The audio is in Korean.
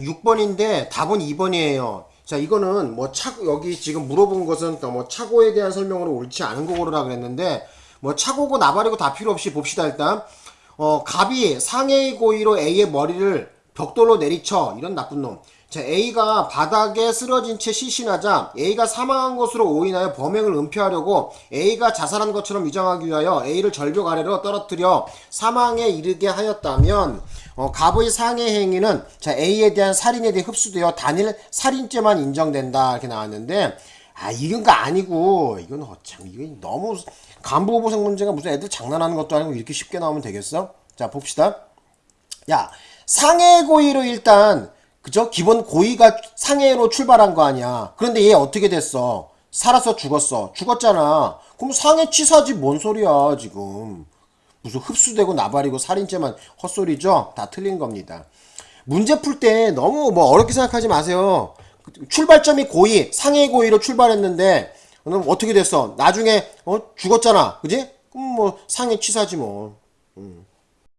6번인데 답은 2번이에요. 자, 이거는 뭐 차고 여기 지금 물어본 것은 뭐 차고에 대한 설명으로 옳지 않은 거 고르라 그랬는데 뭐 차고고 나발이고 다 필요 없이 봅시다 일단. 어, 갑이 상해의 고의로 A의 머리를 벽돌로 내리쳐 이런 나쁜 놈. 자, A가 바닥에 쓰러진 채 시신하자 A가 사망한 것으로 오인하여 범행을 은폐하려고 A가 자살한 것처럼 위장하기 위하여 A를 절벽 아래로 떨어뜨려 사망에 이르게 하였다면 어, 갑의 상해 행위는 자, A에 대한 살인에 대해 흡수되어 단일 살인죄만 인정된다 이렇게 나왔는데 아 이건 거 아니고 이건 어참 이건 너무 간부보생 문제가 무슨 애들 장난하는 것도 아니고 이렇게 쉽게 나오면 되겠어? 자 봅시다. 야 상해 고의로 일단 그죠? 기본 고의가 상해로 출발한 거 아니야. 그런데 얘 어떻게 됐어? 살아서 죽었어. 죽었잖아. 그럼 상해 치사지 뭔 소리야 지금. 무슨 흡수되고 나발이고 살인죄만 헛소리죠? 다 틀린 겁니다. 문제 풀 때 너무 뭐 어렵게 생각하지 마세요. 출발점이 고의, 상해 고의로 출발했는데 그럼 어떻게 됐어? 나중에 어 죽었잖아. 그지? 그럼 뭐 상해 치사지 뭐. 음.